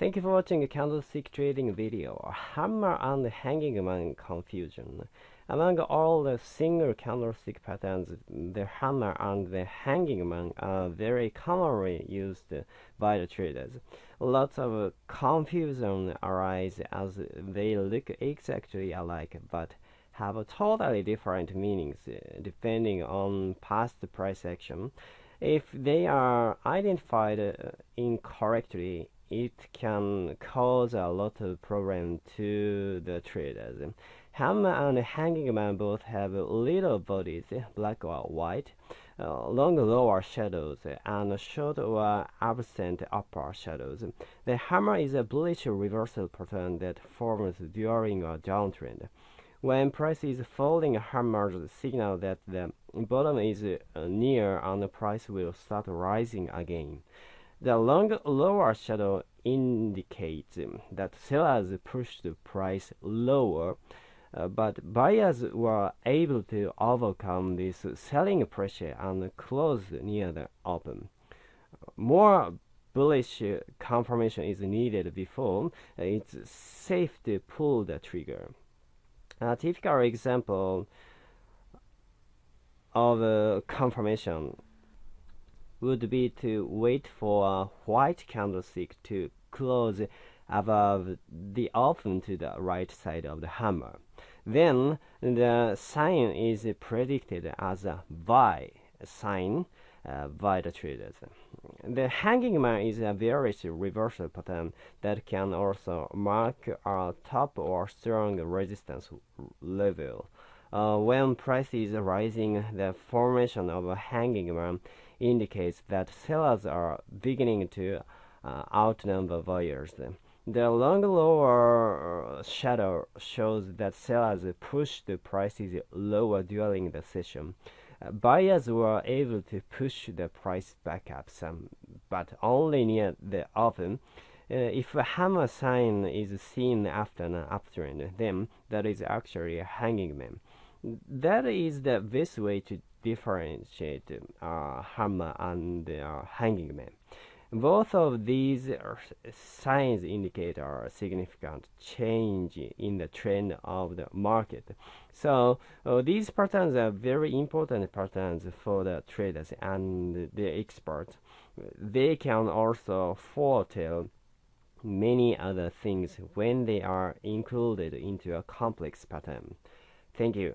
Thank you for watching a candlestick trading video. Hammer and hanging man confusion. Among all the single candlestick patterns, the hammer and the hanging man are very commonly used by the traders. Lots of confusion arise as they look exactly alike but have totally different meanings uh, depending on past price action. If they are identified uh, incorrectly, it can cause a lot of problem to the traders. Hammer and hanging man both have little bodies, black or white, uh, long lower shadows, and short or absent upper shadows. The hammer is a bullish reversal pattern that forms during a downtrend. When price is falling, hammers signal that the bottom is near and the price will start rising again. The long lower shadow indicates that sellers pushed the price lower, uh, but buyers were able to overcome this selling pressure and close near the open. More bullish confirmation is needed before it's safe to pull the trigger. A typical example of a confirmation would be to wait for a white candlestick to close above the open to the right side of the hammer. Then the sign is predicted as a buy sign uh, by the traders. The hanging man is a bearish reversal pattern that can also mark a top or strong resistance level. Uh, when price is rising, the formation of a hanging man indicates that sellers are beginning to uh, outnumber buyers. The long lower shadow shows that sellers pushed the prices lower during the session. Uh, buyers were able to push the price back up some, but only near the open. Uh, if a hammer sign is seen after an uptrend, then that is actually a hanging man. That is the best way to differentiate uh, hammer and uh, hanging man. Both of these signs indicate a significant change in the trend of the market. So uh, these patterns are very important patterns for the traders and the experts. They can also foretell many other things when they are included into a complex pattern. Thank you.